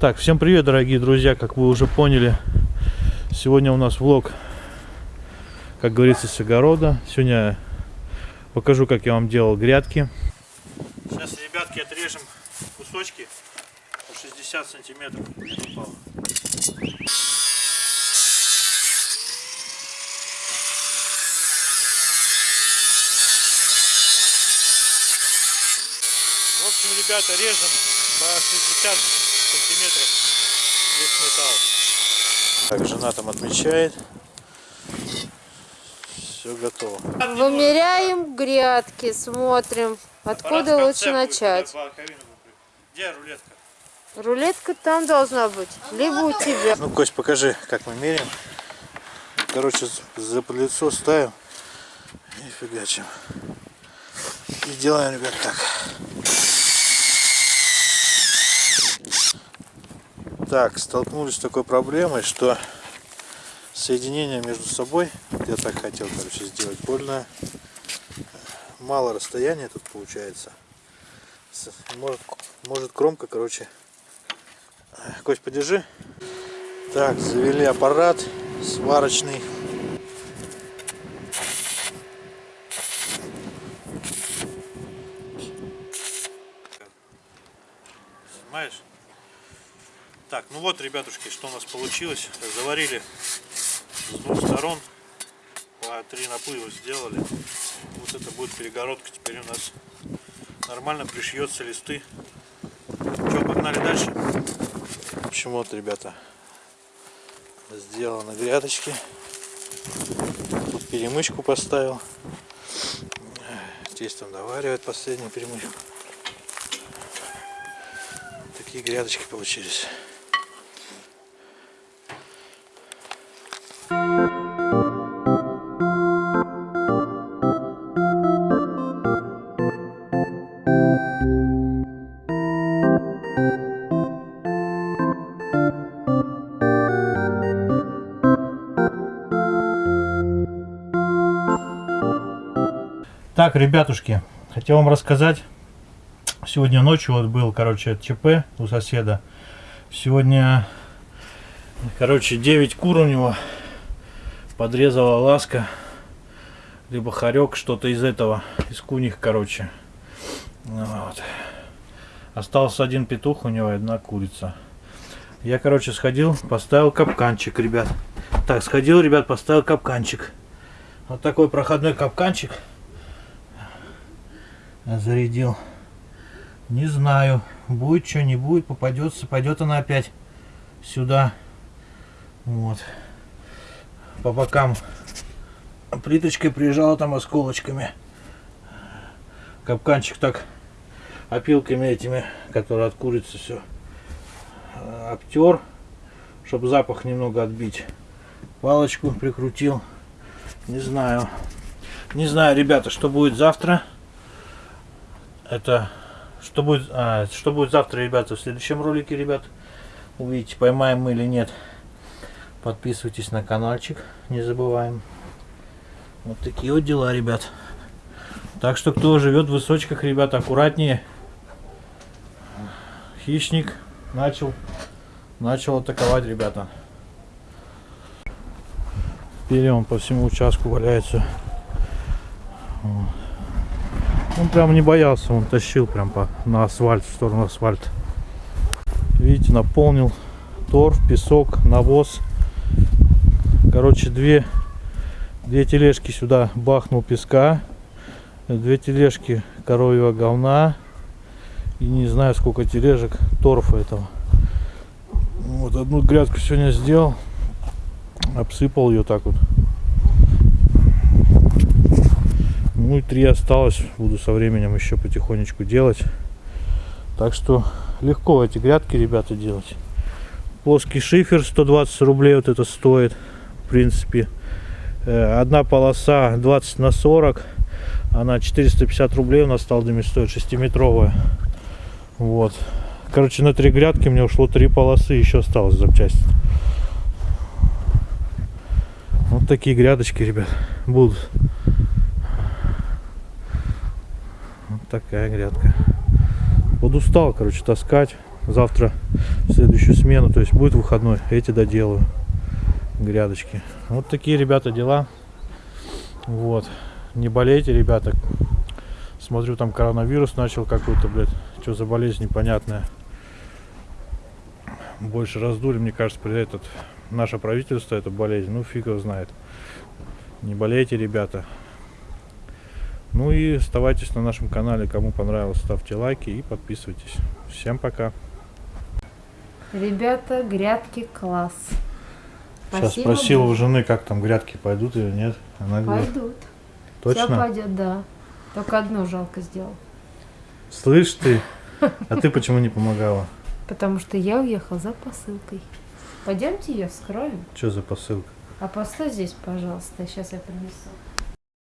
Так, всем привет, дорогие друзья, как вы уже поняли, сегодня у нас влог, как говорится, с огорода. Сегодня покажу, как я вам делал грядки. Сейчас, ребятки, отрежем кусочки по 60 сантиметров. В общем, ребята, режем по 60 сантиметров весь металл. Так, жена там отмечает. Все готово. Вымеряем грядки, смотрим, откуда Аппарат лучше начать. Где рулетка? Рулетка там должна быть, либо у тебя. Ну, Кость, покажи, как мы меряем. Короче, за лицо ставим и фигачим. И делаем, ребят, так. Так, столкнулись с такой проблемой, что соединение между собой, я так хотел, короче, сделать, больно мало расстояния тут получается. Может, может кромка, короче. Кость, подержи. Так, завели аппарат сварочный. Ну вот, ребятушки, что у нас получилось. Заварили с двух сторон. По три наплыва сделали. Вот это будет перегородка. Теперь у нас нормально пришьется листы. Что, погнали дальше? В общем, вот, ребята, сделано грядочки. Тут перемычку поставил. Здесь там доваривает последнюю перемычку. Такие грядочки получились. Так, ребятушки, хотел вам рассказать. Сегодня ночью вот был, короче, ЧП у соседа. Сегодня, короче, 9 кур у него подрезала ласка. Либо хорек, что-то из этого, из куних, короче. Ну Вот. Остался один петух у него одна курица. Я, короче, сходил, поставил капканчик, ребят. Так, сходил, ребят, поставил капканчик. Вот такой проходной капканчик зарядил. Не знаю, будет что, не будет, попадется, пойдет она опять сюда. Вот. По бокам плиточкой прижала там осколочками. Капканчик так опилками этими, которые от курицы все обтер, чтобы запах немного отбить. Палочку прикрутил. Не знаю. Не знаю, ребята, что будет завтра это что будет а, что будет завтра ребята в следующем ролике ребят увидите поймаем мы или нет. Подписывайтесь на каналчик не забываем. Вот такие вот дела ребят. Так что кто живет в высочках ребят аккуратнее. Хищник начал начал атаковать ребята. Пили он по всему участку валяется. Вот. Он прям не боялся, он тащил прям по, на асфальт, в сторону асфальта. Видите, наполнил торф, песок, навоз. Короче, две, две тележки сюда бахнул песка. Две тележки коровьего говна. И не знаю, сколько тележек торфа этого. Вот одну грядку сегодня сделал. Обсыпал ее так вот. Ну и три осталось. Буду со временем еще потихонечку делать. Так что легко эти грядки, ребята, делать. Плоский шифер 120 рублей вот это стоит. В принципе. Э, Одна полоса 20 на 40. Она 450 рублей у нас сталдами стоит. 6-метровая. Вот. Короче, на три грядки мне ушло три полосы. Еще осталось запчасти. Вот такие грядочки, ребят, будут. Такая грядка. Подустал, короче, таскать. Завтра в следующую смену, то есть будет выходной, эти доделаю. Грядочки. Вот такие, ребята, дела. Вот. Не болейте, ребята. Смотрю, там коронавирус начал какой-то, блядь. Что за болезнь непонятная. Больше раздули, мне кажется, при этот наше правительство эту болезнь. Ну, фиг его знает. Не болейте, ребята. Ну и оставайтесь на нашем канале. Кому понравилось, ставьте лайки и подписывайтесь. Всем пока. Ребята, грядки класс. Сейчас Спасибо спросил у жены, как там грядки пойдут или нет. Она говорит, Пойдут. Все точно? пойдет, да. Только одно жалко сделал. Слышь ты, а ты почему не помогала? Потому что я уехал за посылкой. Пойдемте ее вскроем. Что за посылка? А постой здесь, пожалуйста. Сейчас я принесу.